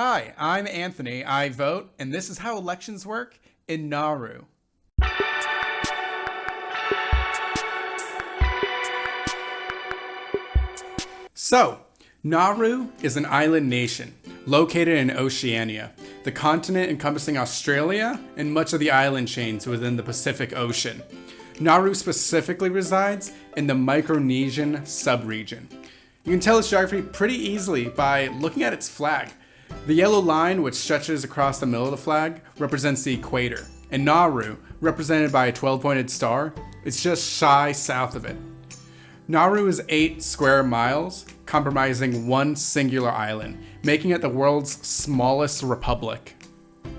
Hi, I'm Anthony. I vote, and this is how elections work in Nauru. So, Nauru is an island nation located in Oceania, the continent encompassing Australia and much of the island chains within the Pacific Ocean. Nauru specifically resides in the Micronesian subregion. You can tell its geography pretty easily by looking at its flag. The yellow line, which stretches across the middle of the flag, represents the equator, and Nauru, represented by a 12 pointed star, is just shy south of it. Nauru is 8 square miles, comprising one singular island, making it the world's smallest republic.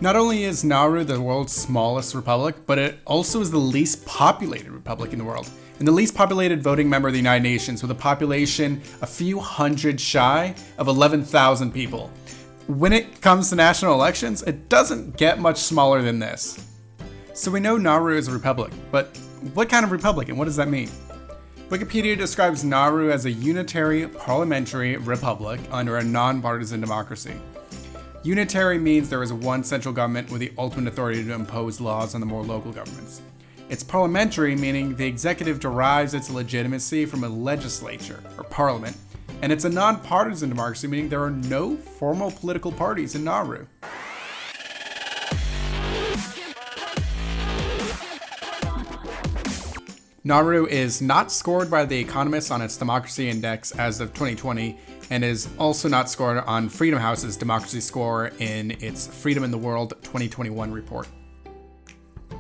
Not only is Nauru the world's smallest republic, but it also is the least populated republic in the world, and the least populated voting member of the United Nations, with a population a few hundred shy of 11,000 people. When it comes to national elections, it doesn't get much smaller than this. So we know Nauru is a republic, but what kind of republic and what does that mean? Wikipedia describes Nauru as a unitary parliamentary republic under a nonpartisan democracy. Unitary means there is one central government with the ultimate authority to impose laws on the more local governments. It's parliamentary, meaning the executive derives its legitimacy from a legislature, or parliament, and it's a nonpartisan democracy, meaning there are no formal political parties in Nauru. Nauru is not scored by The Economist on its Democracy Index as of 2020, and is also not scored on Freedom House's Democracy Score in its Freedom in the World 2021 report.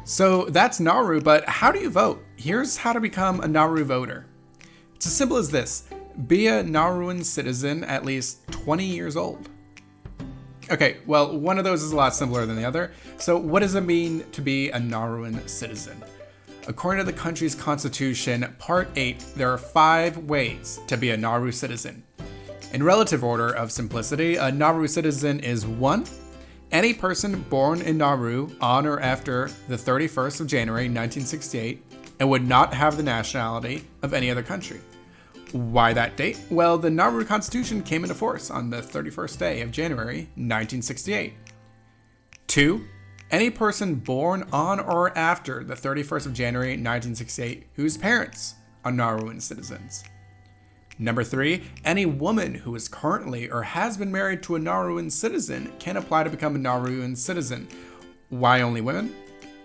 So that's Nauru, but how do you vote? Here's how to become a Nauru voter. It's as simple as this be a Nauruan citizen at least 20 years old. Okay, well, one of those is a lot simpler than the other. So, what does it mean to be a Nauruan citizen? According to the country's constitution, Part 8, there are five ways to be a Nauru citizen. In relative order of simplicity, a Nauru citizen is 1. Any person born in Nauru on or after the 31st of January 1968 and would not have the nationality of any other country. Why that date? Well, the Nauru Constitution came into force on the 31st day of January 1968. 2 any person born on or after the 31st of January 1968 whose parents are Nauruan citizens. Number three, any woman who is currently or has been married to a Nauruan citizen can apply to become a Nauruan citizen. Why only women?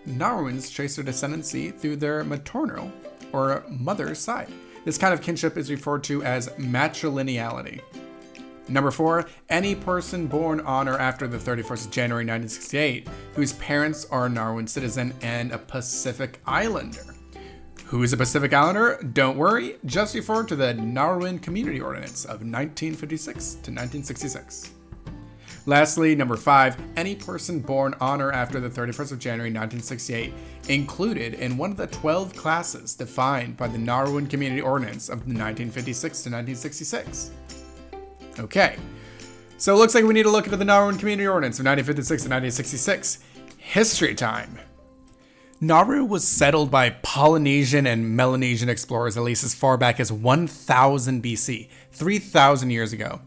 Nauruans trace their descendancy through their maternal or mother's side. This kind of kinship is referred to as matrilineality. Number four, any person born on or after the 31st of January 1968 whose parents are a Nauruan citizen and a Pacific Islander. Who is a Pacific Islander? Don't worry, just refer to the Nauruan Community Ordinance of 1956 to 1966. Lastly, number five, any person born on or after the 31st of January 1968 included in one of the 12 classes defined by the Nauruan Community Ordinance of 1956 to 1966. Okay, so it looks like we need to look into the Nauruan Community Ordinance of 1956 to 1966. History time. Nauru was settled by Polynesian and Melanesian explorers at least as far back as 1000 BC, 3000 years ago.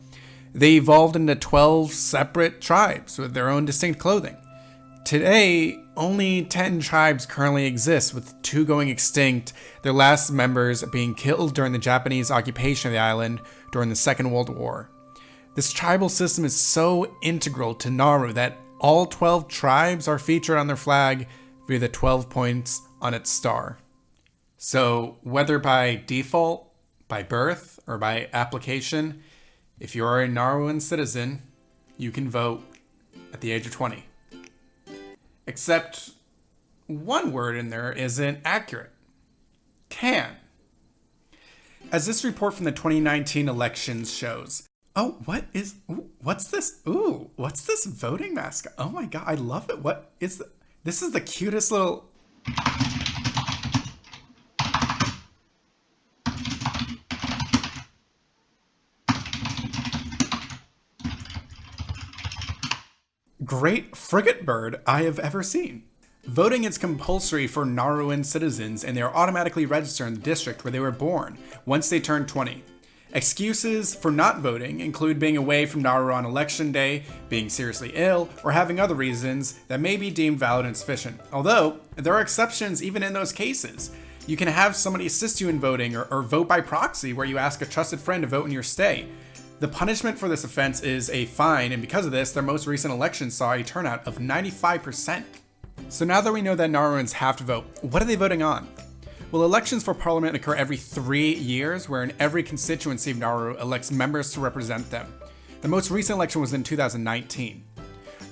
They evolved into 12 separate tribes with their own distinct clothing. Today, only 10 tribes currently exist, with two going extinct, their last members being killed during the Japanese occupation of the island during the Second World War. This tribal system is so integral to Nauru that all 12 tribes are featured on their flag via the 12 points on its star. So, whether by default, by birth, or by application, if you are a Nauruan citizen, you can vote at the age of 20. Except one word in there isn't accurate. Can. As this report from the 2019 elections shows, Oh, what is? Ooh, what's this? Ooh, what's this voting mascot? Oh my god, I love it. What is the, this? Is the cutest little. Great frigate bird I have ever seen. Voting is compulsory for Nauruan citizens and they are automatically registered in the district where they were born once they turn 20. Excuses for not voting include being away from Nauru on election day, being seriously ill, or having other reasons that may be deemed valid and sufficient. Although, there are exceptions even in those cases. You can have somebody assist you in voting or, or vote by proxy where you ask a trusted friend to vote in your stay. The punishment for this offense is a fine, and because of this, their most recent election saw a turnout of 95%. So now that we know that Nauruans have to vote, what are they voting on? Well, elections for parliament occur every three years, wherein every constituency of Nauru elects members to represent them. The most recent election was in 2019.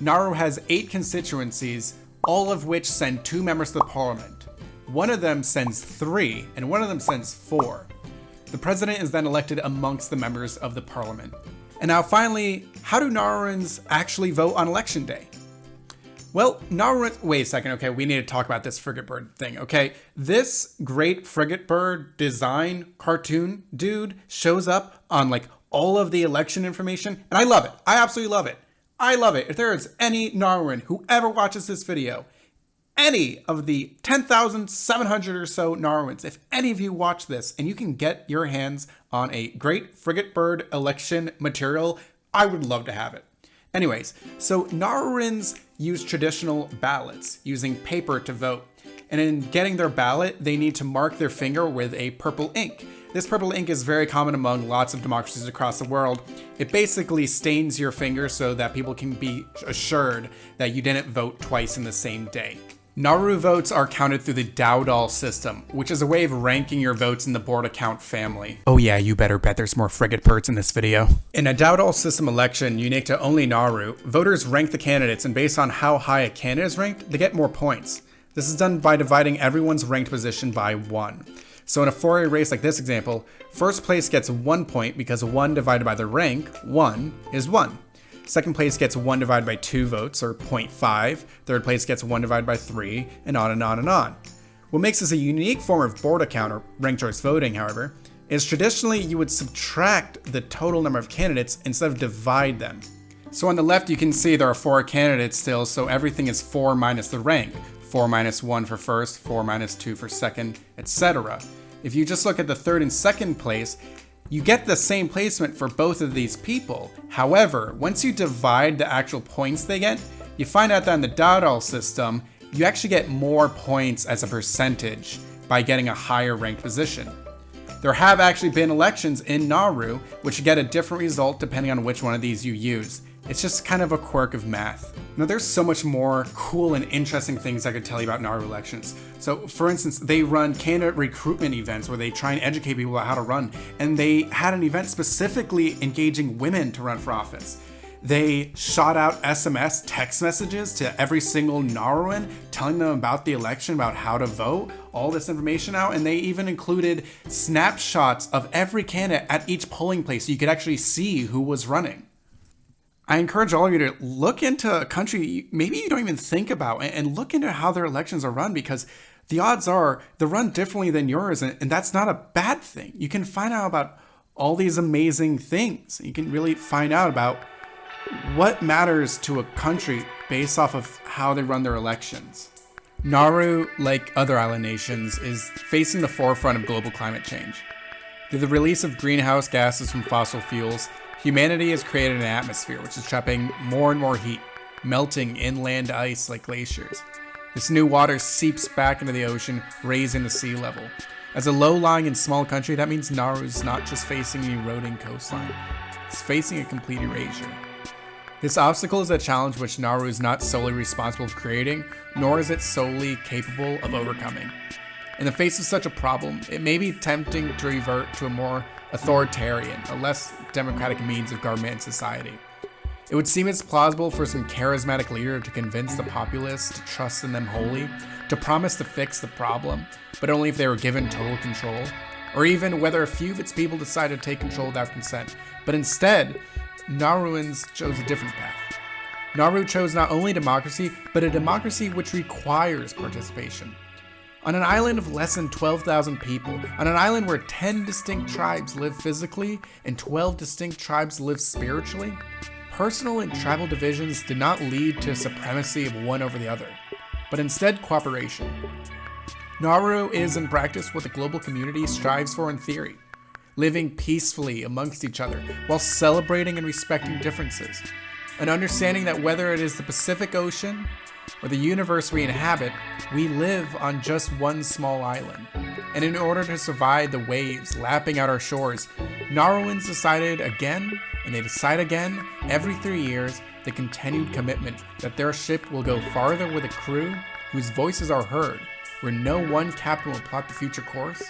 Nauru has eight constituencies, all of which send two members to the parliament. One of them sends three, and one of them sends four. The president is then elected amongst the members of the parliament. And now finally, how do Nauruans actually vote on election day? Well, Nauru, wait a second, okay, we need to talk about this frigate bird thing, okay? This great frigate bird design cartoon dude shows up on like all of the election information, and I love it. I absolutely love it. I love it. If there is any Nauruan who ever watches this video any of the 10,700 or so Nauruans, if any of you watch this and you can get your hands on a great frigate bird election material, I would love to have it. Anyways, so Nauruans use traditional ballots using paper to vote. And in getting their ballot, they need to mark their finger with a purple ink. This purple ink is very common among lots of democracies across the world. It basically stains your finger so that people can be assured that you didn't vote twice in the same day. Nauru votes are counted through the Dowdall system, which is a way of ranking your votes in the Borda count family. Oh yeah, you better bet there's more frigate birds in this video. In a Dowdall system election unique to only Nauru, voters rank the candidates and based on how high a candidate is ranked, they get more points. This is done by dividing everyone's ranked position by one. So in a four-way race like this example, first place gets one point because one divided by the rank, one, is one. Second place gets 1 divided by 2 votes, or 0.5. Third place gets 1 divided by 3, and on and on and on. What makes this a unique form of Borda count, or ranked choice voting, however, is traditionally you would subtract the total number of candidates instead of divide them. So on the left you can see there are 4 candidates still, so everything is 4 minus the rank. 4 minus 1 for first, 4 minus 2 for second, etc. If you just look at the third and second place, you get the same placement for both of these people. However, once you divide the actual points they get, you find out that in the Dowdall system, you actually get more points as a percentage by getting a higher ranked position. There have actually been elections in Nauru which get a different result depending on which one of these you use. It's just kind of a quirk of math. Now there's so much more cool and interesting things I could tell you about Nauru elections. So for instance, they run candidate recruitment events where they try and educate people about how to run. And they had an event specifically engaging women to run for office. They shot out SMS text messages to every single Nauruan telling them about the election, about how to vote, all this information out, and they even included snapshots of every candidate at each polling place so you could actually see who was running. I encourage all of you to look into a country maybe you don't even think about and look into how their elections are run because the odds are they're run differently than yours, and, and that's not a bad thing. You can find out about all these amazing things. You can really find out about what matters to a country based off of how they run their elections. Nauru, like other island nations, is facing the forefront of global climate change. Through the release of greenhouse gases from fossil fuels, Humanity has created an atmosphere which is trapping more and more heat, melting inland ice like glaciers. This new water seeps back into the ocean, raising the sea level. As a low-lying and small country, that means Nauru is not just facing an eroding coastline, it's facing a complete erasure. This obstacle is a challenge which Nauru is not solely responsible for creating, nor is it solely capable of overcoming. In the face of such a problem, it may be tempting to revert to a more authoritarian, a less democratic means of government and society. It would seem it's plausible for some charismatic leader to convince the populace to trust in them wholly, to promise to fix the problem, but only if they were given total control, or even whether a few of its people decided to take control without consent. But instead, Nauruans chose a different path. Nauru chose not only democracy, but a democracy which requires participation. On an island of less than 12,000 people, on an island where 10 distinct tribes live physically and 12 distinct tribes live spiritually, personal and tribal divisions did not lead to supremacy of one over the other, but instead cooperation. Nauru is in practice what the global community strives for in theory. Living peacefully amongst each other while celebrating and respecting differences. An understanding that whether it is the Pacific Ocean or the universe we inhabit, we live on just one small island. And in order to survive the waves lapping at our shores, Nauruans decided again, and they decide again, every three years, the continued commitment that their ship will go farther with a crew whose voices are heard, where no one captain will plot the future course,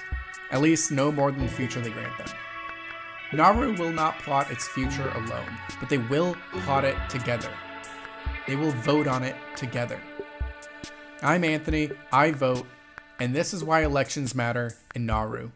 at least no more than the future they grant them. Nauru will not plot its future alone, but they will plot it together. They will vote on it together. I'm Anthony, I vote, and this is why elections matter in Nauru.